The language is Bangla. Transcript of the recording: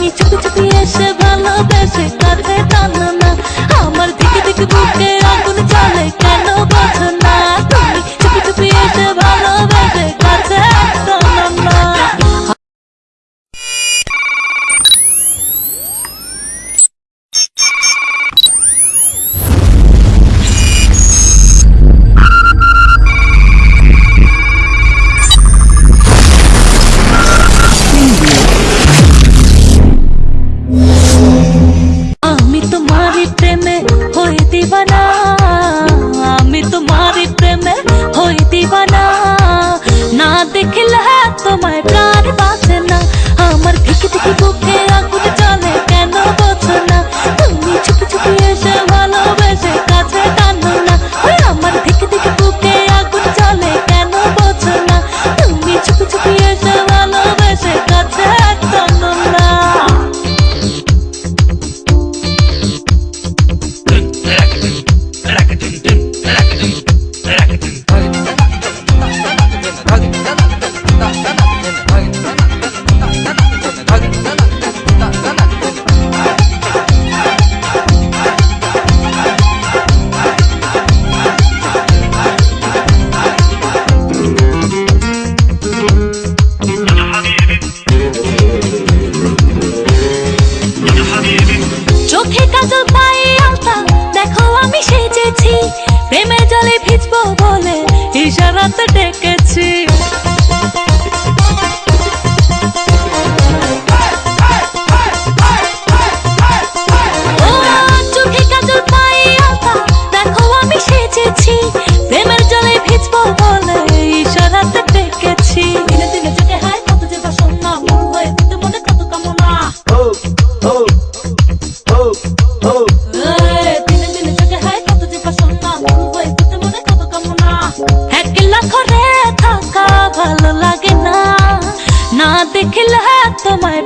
你走走。কাজল পায়ে আলতা দেখো আমি সেজেছি। প্রেমের জলে ভিজবো বলে ইশারাতে ডেকেছি। दिखला तुम्हें